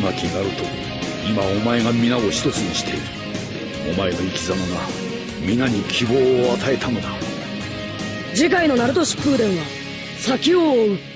巻今お前が皆を一つにしている。お前の生き様が皆に希望を与えたのだ。次回のナルト疾風伝は先を追う。